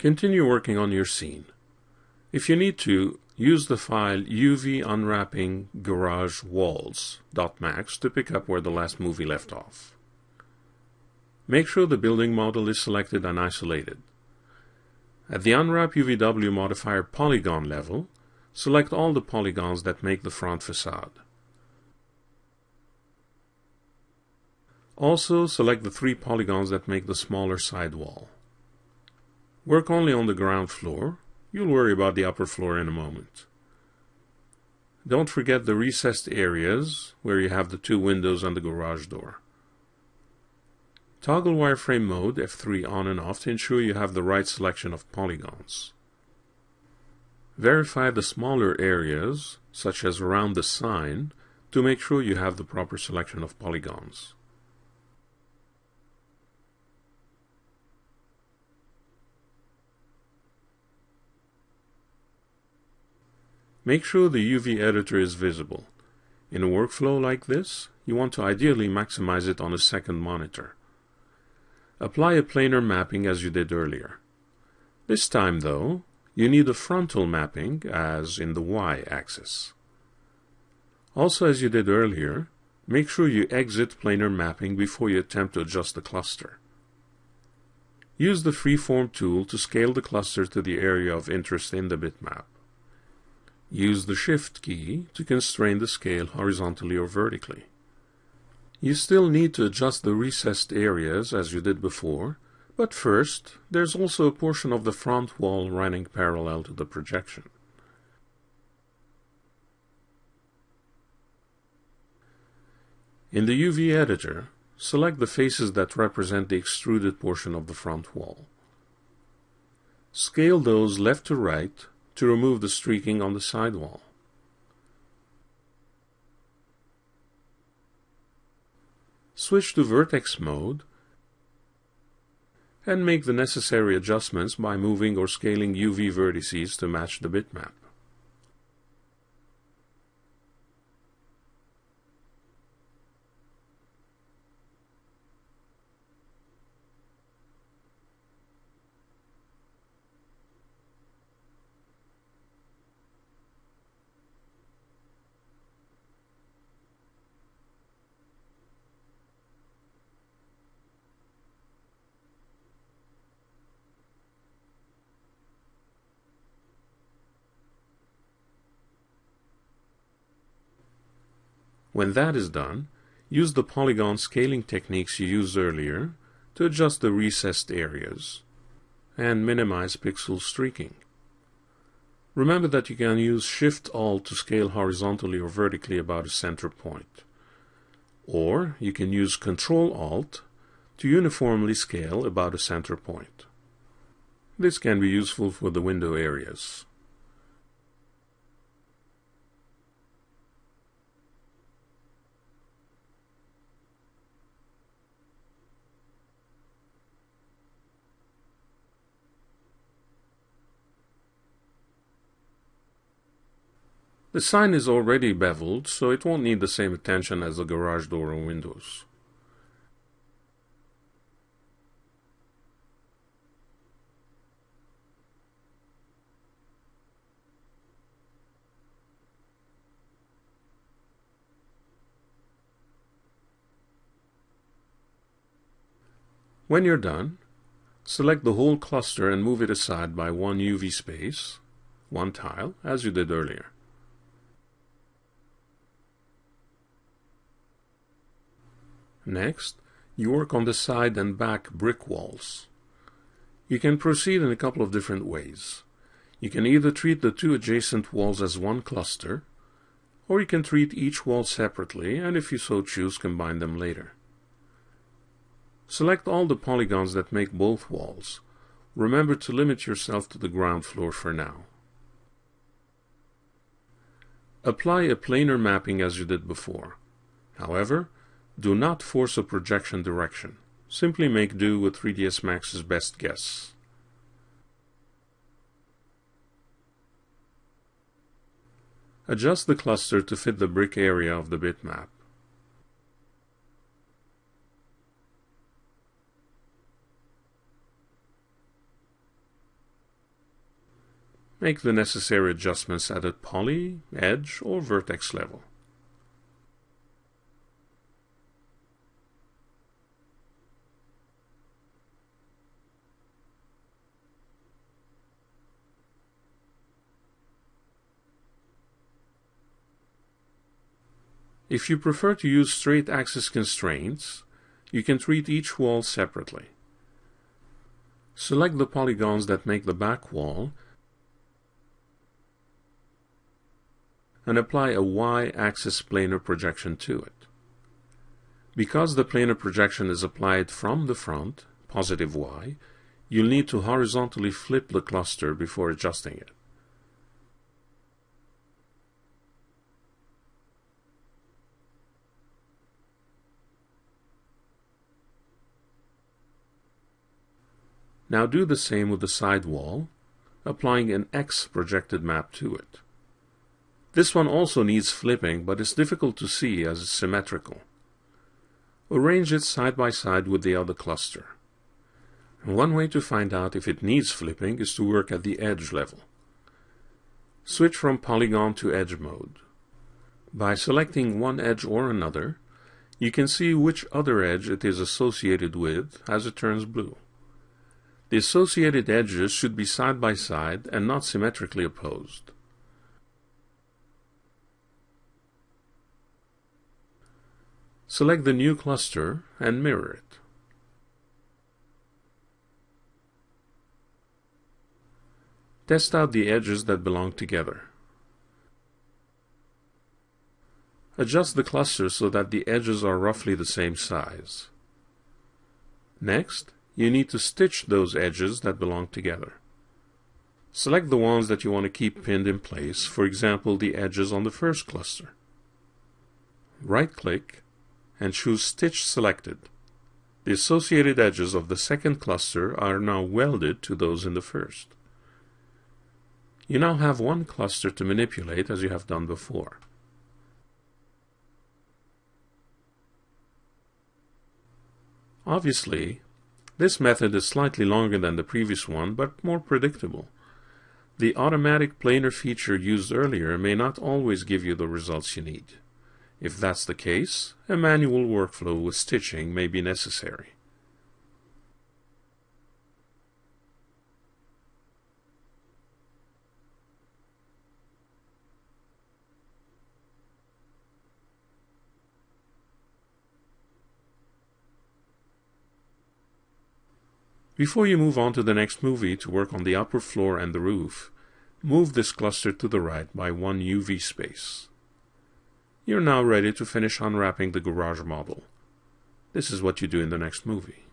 Continue working on your scene. If you need to, use the file UV unwrapping garage walls.max to pick up where the last movie left off. Make sure the building model is selected and isolated. At the Unwrap UVW modifier polygon level, select all the polygons that make the front facade. Also, select the three polygons that make the smaller side wall. Work only on the ground floor. You'll worry about the upper floor in a moment. Don't forget the recessed areas where you have the two windows and the garage door. Toggle wireframe mode F3 on and off to ensure you have the right selection of polygons. Verify the smaller areas, such as around the sign, to make sure you have the proper selection of polygons. Make sure the UV editor is visible. In a workflow like this, you want to ideally maximize it on a second monitor. Apply a planar mapping as you did earlier. This time, though, you need a frontal mapping, as in the y-axis. Also, as you did earlier, make sure you exit planar mapping before you attempt to adjust the cluster. Use the Freeform tool to scale the cluster to the area of interest in the bitmap. Use the Shift key to constrain the scale horizontally or vertically. You still need to adjust the recessed areas as you did before, but first, there's also a portion of the front wall running parallel to the projection. In the UV editor, select the faces that represent the extruded portion of the front wall. Scale those left to right to remove the streaking on the sidewall. Switch to vertex mode and make the necessary adjustments by moving or scaling UV vertices to match the bitmap. When that is done, use the polygon scaling techniques you used earlier to adjust the recessed areas and minimize pixel streaking. Remember that you can use Shift-Alt to scale horizontally or vertically about a center point. Or you can use Control-Alt to uniformly scale about a center point. This can be useful for the window areas. The sign is already beveled, so it won't need the same attention as the garage door or windows. When you're done, select the whole cluster and move it aside by one UV space, one tile, as you did earlier. Next, you work on the side and back brick walls. You can proceed in a couple of different ways. You can either treat the two adjacent walls as one cluster, or you can treat each wall separately and if you so choose combine them later. Select all the polygons that make both walls. Remember to limit yourself to the ground floor for now. Apply a planar mapping as you did before. However, do not force a projection direction. Simply make do with 3ds Max's best guess. Adjust the cluster to fit the brick area of the bitmap. Make the necessary adjustments at a poly, edge, or vertex level. If you prefer to use straight axis constraints, you can treat each wall separately. Select the polygons that make the back wall and apply a y-axis planar projection to it. Because the planar projection is applied from the front, positive y, you'll need to horizontally flip the cluster before adjusting it. Now do the same with the side wall, applying an X projected map to it. This one also needs flipping, but it's difficult to see as it's symmetrical. Arrange it side by side with the other cluster. one way to find out if it needs flipping is to work at the edge level. Switch from polygon to edge mode. By selecting one edge or another, you can see which other edge it is associated with as it turns blue. The associated edges should be side by side and not symmetrically opposed. Select the new cluster and mirror it. Test out the edges that belong together. Adjust the cluster so that the edges are roughly the same size. Next, you need to stitch those edges that belong together. Select the ones that you want to keep pinned in place, for example the edges on the first cluster. Right-click and choose Stitch Selected. The associated edges of the second cluster are now welded to those in the first. You now have one cluster to manipulate as you have done before. Obviously, this method is slightly longer than the previous one, but more predictable. The automatic planar feature used earlier may not always give you the results you need. If that's the case, a manual workflow with stitching may be necessary. Before you move on to the next movie to work on the upper floor and the roof, move this cluster to the right by one UV space. You're now ready to finish unwrapping the garage model. This is what you do in the next movie.